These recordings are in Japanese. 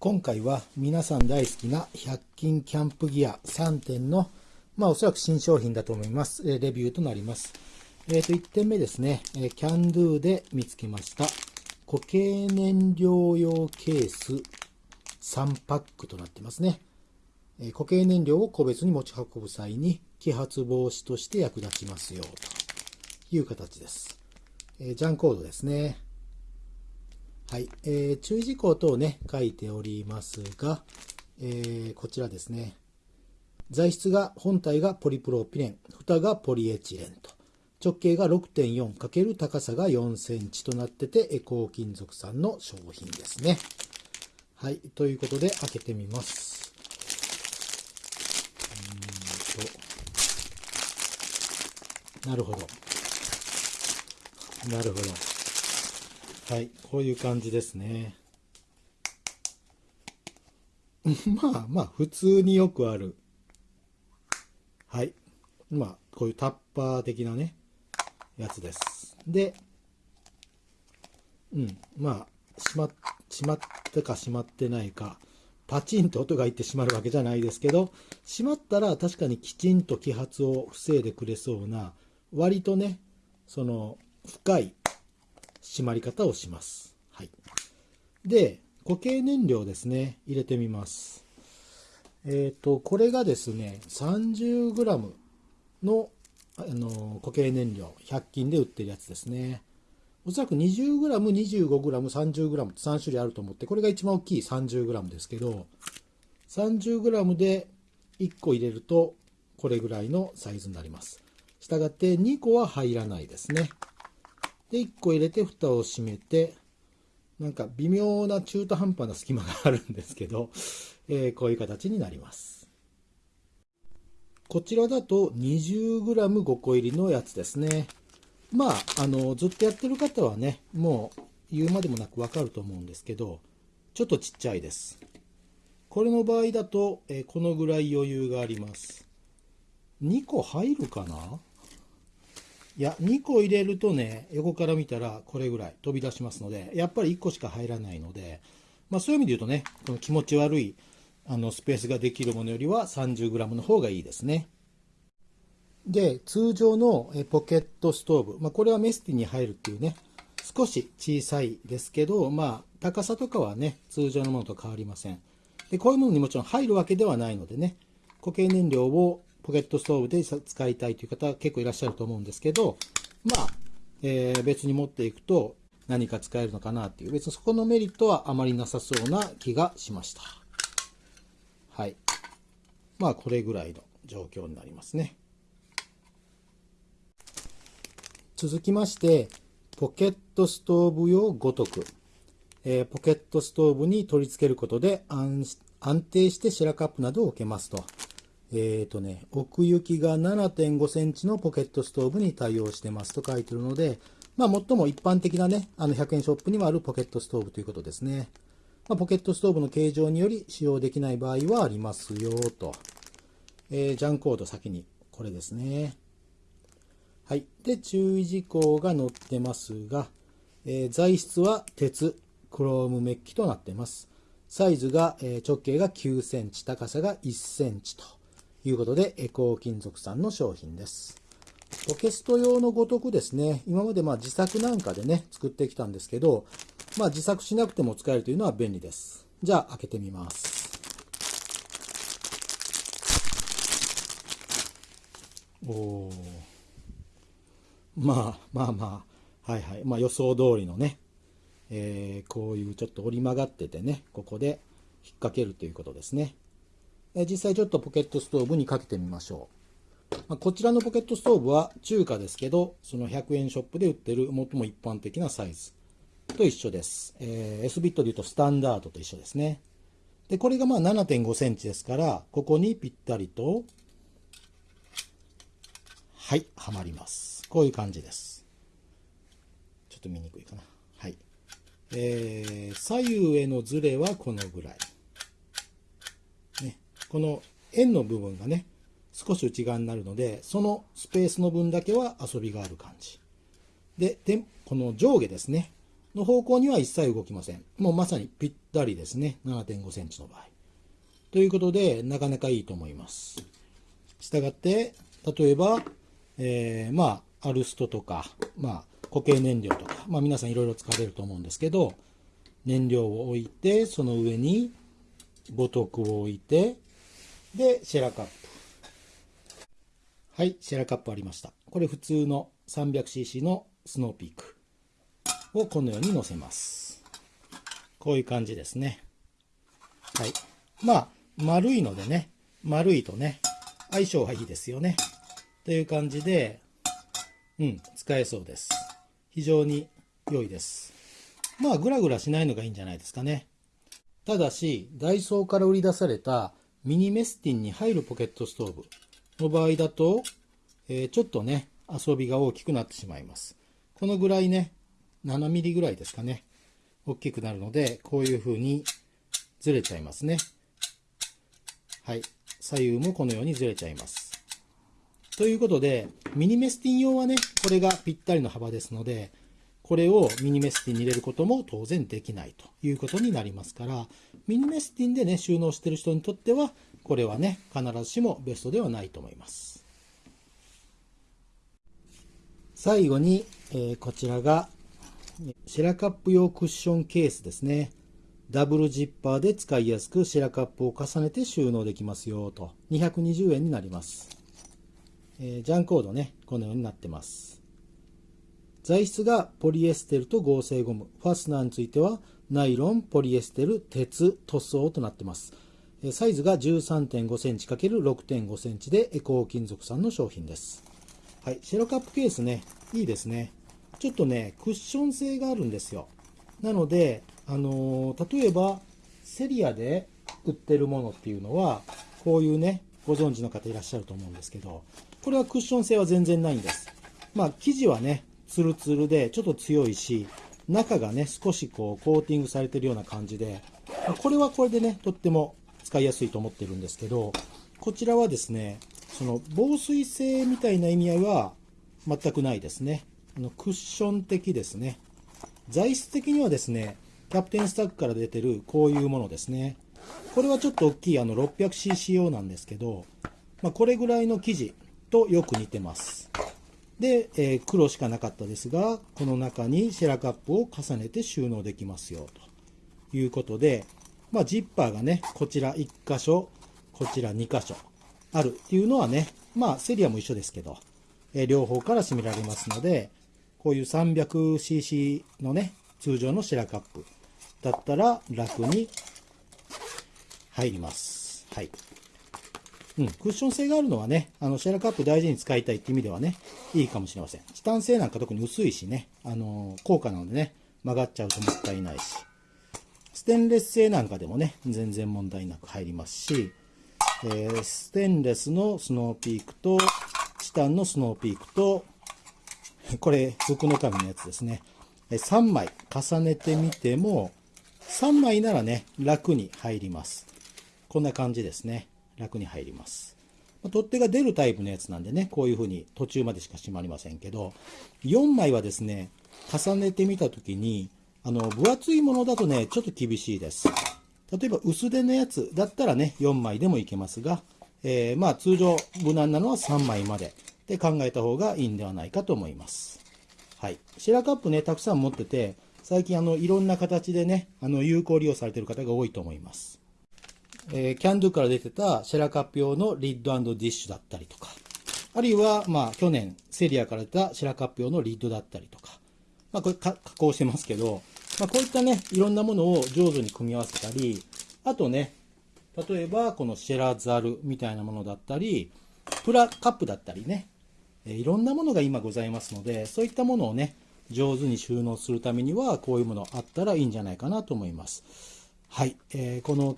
今回は皆さん大好きな100均キャンプギア3点の、まあおそらく新商品だと思います。レビューとなります。えっ、ー、と、1点目ですね。キャンドゥで見つけました。固形燃料用ケース3パックとなってますね。固形燃料を個別に持ち運ぶ際に揮発防止として役立ちますよという形です。えジャンコードですね。はい。えー、注意事項等をね、書いておりますが、えー、こちらですね。材質が、本体がポリプロピレン、蓋がポリエチレンと。直径が 6.4× 高さが4センチとなってて、エコー金属さんの商品ですね。はい。ということで、開けてみます。うんと。なるほど。なるほど。はい、こういう感じですね。まあまあ、普通によくある。はい。まあ、こういうタッパー的なね、やつです。で、うん、まあ、しま、しまったかしまってないか、パチンと音がいってしまるわけじゃないですけど、しまったら確かにきちんと揮発を防いでくれそうな、割とね、その、深い締まり方をします。はい。で、固形燃料ですね、入れてみます。えっ、ー、と、これがですね、30g のあの固形燃料、100均で売ってるやつですね。おそらく 20g、25g、30g って3種類あると思って、これが一番大きい 30g ですけど、30g で1個入れると、これぐらいのサイズになります。したがって2個は入らないですね。で、1個入れて蓋を閉めて、なんか微妙な中途半端な隙間があるんですけど、えー、こういう形になります。こちらだと 20g5 個入りのやつですね。まあ、あの、ずっとやってる方はね、もう言うまでもなくわかると思うんですけど、ちょっとちっちゃいです。これの場合だと、えー、このぐらい余裕があります。2個入るかな？いや、2個入れるとね、横から見たらこれぐらい飛び出しますので、やっぱり1個しか入らないので、まあそういう意味で言うとね、この気持ち悪いあのスペースができるものよりは 30g の方がいいですね。で、通常のポケットストーブ、まあこれはメスティに入るっていうね、少し小さいですけど、まあ高さとかはね、通常のものと変わりません。で、こういうものにもちろん入るわけではないのでね、固形燃料をポケットストーブで使いたいという方結構いらっしゃると思うんですけど、まあ、えー、別に持っていくと何か使えるのかなっていう、別にそこのメリットはあまりなさそうな気がしました。はい。まあ、これぐらいの状況になりますね。続きまして、ポケットストーブ用ごとく。えー、ポケットストーブに取り付けることで安定してシェラカップなどを置けますと。えっ、ー、とね、奥行きが7.5センチのポケットストーブに対応してますと書いてるので、まあ、最も一般的なね、あの100円ショップにもあるポケットストーブということですね。まあ、ポケットストーブの形状により使用できない場合はありますよと。えー、ジャンコード先に、これですね。はい。で、注意事項が載ってますが、えー、材質は鉄、クロームメッキとなっています。サイズが、えー、直径が9センチ、高さが1センチと。いうことで、エコー金属さんの商品です。ポケスト用のごとくですね、今までまあ自作なんかでね、作ってきたんですけど、まあ自作しなくても使えるというのは便利です。じゃあ開けてみます。おまあまあまあ、はいはい。まあ予想通りのね、えー、こういうちょっと折り曲がっててね、ここで引っ掛けるということですね。実際ちょっとポケットストーブにかけてみましょう。まあ、こちらのポケットストーブは中華ですけど、その100円ショップで売ってる最も一般的なサイズと一緒です。えー、S ビットで言うとスタンダードと一緒ですね。で、これがまあ7.5センチですから、ここにぴったりと、はい、はまります。こういう感じです。ちょっと見にくいかな。はい。えー、左右へのズレはこのぐらい。この円の部分がね、少し内側になるので、そのスペースの分だけは遊びがある感じ。で、でこの上下ですね。の方向には一切動きません。もうまさにぴったりですね。7.5センチの場合。ということで、なかなかいいと思います。したがって、例えば、えー、まあ、アルストとか、まあ、固形燃料とか、まあ皆さんいろいろ使われると思うんですけど、燃料を置いて、その上にボトクを置いて、で、シェラカップ。はい、シェラカップありました。これ普通の 300cc のスノーピークをこのように乗せます。こういう感じですね。はい。まあ、丸いのでね、丸いとね、相性がいいですよね。という感じで、うん、使えそうです。非常に良いです。まあ、グラグラしないのがいいんじゃないですかね。ただし、ダイソーから売り出されたミニメスティンに入るポケットストーブの場合だと、えー、ちょっとね、遊びが大きくなってしまいます。このぐらいね、7ミリぐらいですかね、大きくなるので、こういう風にずれちゃいますね。はい。左右もこのようにずれちゃいます。ということで、ミニメスティン用はね、これがぴったりの幅ですので、これをミニメスティンに入れることも当然できないということになりますから、ミニメスティンでね、収納してる人にとっては、これはね、必ずしもベストではないと思います。最後に、えー、こちらが、シェラカップ用クッションケースですね。ダブルジッパーで使いやすくシェラカップを重ねて収納できますよと。220円になります。えー、ジャンコードね、このようになってます。材質がポリエステルと合成ゴム。ファスナーについてはナイロン、ポリエステル、鉄、塗装となってます。サイズが13.5センチ ×6.5 センチでエコー金属産の商品です。はい、シェロカップケースね、いいですね。ちょっとね、クッション性があるんですよ。なので、あのー、例えば、セリアで売ってるものっていうのは、こういうね、ご存知の方いらっしゃると思うんですけど、これはクッション性は全然ないんです。まあ、生地はね、ツルツルでちょっと強いし、中がね、少しこう、コーティングされてるような感じで、これはこれでね、とっても使いやすいと思ってるんですけど、こちらはですね、その防水性みたいな意味合いは全くないですね。あのクッション的ですね。材質的にはですね、キャプテンスタックから出てるこういうものですね。これはちょっと大きいあの 600cc 用なんですけど、まあ、これぐらいの生地とよく似てます。で、えー、黒しかなかったですが、この中にシェラカップを重ねて収納できますよ、ということで、まあ、ジッパーがね、こちら1箇所、こちら2箇所あるっていうのはね、まあ、セリアも一緒ですけど、えー、両方から閉められますので、こういう 300cc のね、通常のシェラカップだったら楽に入ります。はい。うん、クッション性があるのはね、あの、シェラカップ大事に使いたいって意味ではね、いいかもしれません。チタン製なんか特に薄いしね、あの、高価なのでね、曲がっちゃうともったいないし。ステンレス製なんかでもね、全然問題なく入りますし、えー、ステンレスのスノーピークと、チタンのスノーピークと、これ、福の神のやつですね。3枚重ねてみても、3枚ならね、楽に入ります。こんな感じですね。楽に入ります。取っ手が出るタイプのやつなんでね、こういう風に途中までしか閉まりませんけど、4枚はですね、重ねてみたときに、あの、分厚いものだとね、ちょっと厳しいです。例えば薄手のやつだったらね、4枚でもいけますが、えー、まあ通常無難なのは3枚までで考えた方がいいんではないかと思います。はい。シェラカップね、たくさん持ってて、最近あの、いろんな形でね、あの、有効利用されてる方が多いと思います。えー、キャンドゥから出てたシェラカップ用のリッドディッシュだったりとか、あるいは、まあ、去年、セリアから出たシェラカップ用のリッドだったりとか、まあ、これ加工してますけど、まあ、こういったね、いろんなものを上手に組み合わせたり、あとね、例えば、このシェラザルみたいなものだったり、プラカップだったりね、えいろんなものが今ございますので、そういったものをね、上手に収納するためには、こういうものあったらいいんじゃないかなと思います。はい。えー、この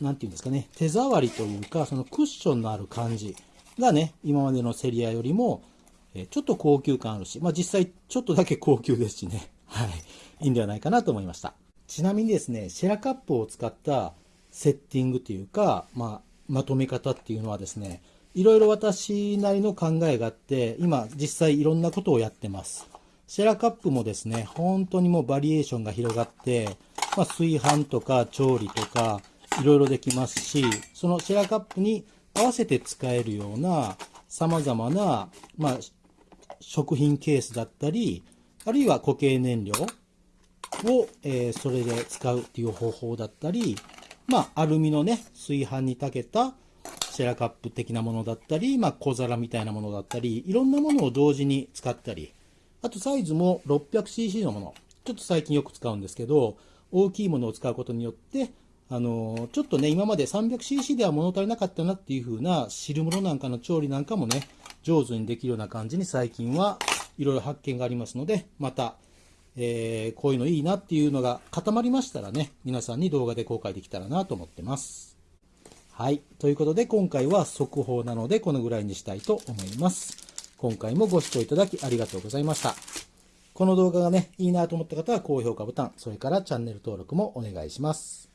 なんていうんですかね、手触りというか、そのクッションのある感じがね、今までのセリアよりも、えちょっと高級感あるし、まあ実際ちょっとだけ高級ですしね、はい、いいんではないかなと思いました。ちなみにですね、シェラカップを使ったセッティングというか、まあ、まとめ方っていうのはですね、いろいろ私なりの考えがあって、今実際いろんなことをやってます。シェラカップもですね、本当にもうバリエーションが広がって、まあ、炊飯とか調理とか、いろいろできますし、そのシェラカップに合わせて使えるような様々な、まあ、食品ケースだったり、あるいは固形燃料を、えー、それで使うっていう方法だったり、まあ、アルミのね、炊飯に炊けたシェラカップ的なものだったり、まあ、小皿みたいなものだったり、いろんなものを同時に使ったり、あとサイズも 600cc のもの、ちょっと最近よく使うんですけど、大きいものを使うことによって、あのちょっとね、今まで 300cc では物足りなかったなっていう風な汁物なんかの調理なんかもね、上手にできるような感じに最近はいろいろ発見がありますので、また、えー、こういうのいいなっていうのが固まりましたらね、皆さんに動画で公開できたらなと思ってます。はい。ということで、今回は速報なので、このぐらいにしたいと思います。今回もご視聴いただきありがとうございました。この動画がね、いいなと思った方は高評価ボタン、それからチャンネル登録もお願いします。